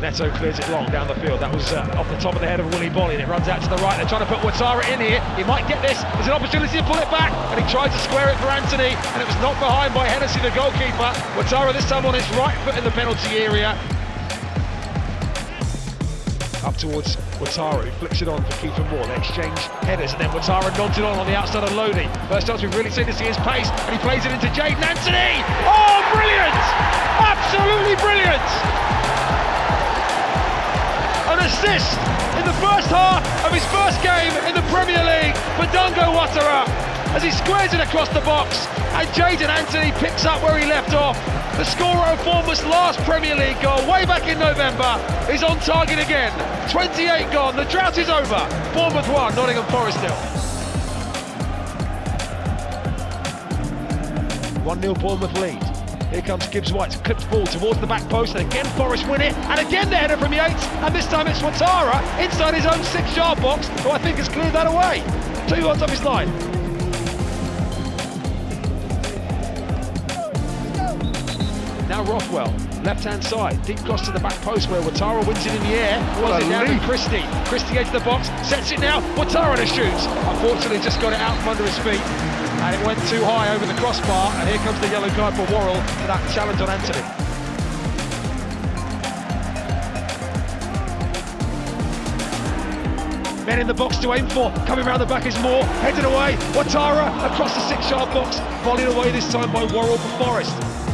Neto clears it long down the field. That was uh, off the top of the head of Willy Boly, and it runs out to the right. They're trying to put Ouattara in here. He might get this. There's an opportunity to pull it back, and he tries to square it for Anthony, and it was knocked behind by Hennessey, the goalkeeper. Ouattara this time on his right foot in the penalty area. Up towards Ouattara, who flicks it on for Kieffer Moore. They exchange headers, and then Ouattara nods it on on the outside of Lodi. First chance we've really seen to see his pace, and he plays it into Jaidon Anthony. Oh, assist in the first half of his first game in the Premier League for Dango Ouattara as he squares it across the box, and Jaidon Anthony picks up where he left off. The scorer of Bournemouth's last Premier League goal, way back in November, is on target again. 28 gone, the drought is over. Bournemouth 1, Nottingham Forest nil. 1-0 Bournemouth lead. Here comes Gibbs White's clipped ball towards the back post, and again Forest win it, and again the header from Yates, and this time it's Ouattara inside his own six-yard box, who I think has cleared that away. Two yards off his line. Rothwell, left-hand side, deep cross to the back post where Ouattara wins it in the air. Was it to Christie? Christie edge the box, sets it now. Ouattara to shoot. Unfortunately, just got it out from under his feet, and it went too high over the crossbar. And here comes the yellow card for Worrall for that challenge on Anthony. Men in the box to aim for. Coming round the back is Moore. Headed away. Ouattara across the six-yard box. Volleyed away this time by Worrall for Forest.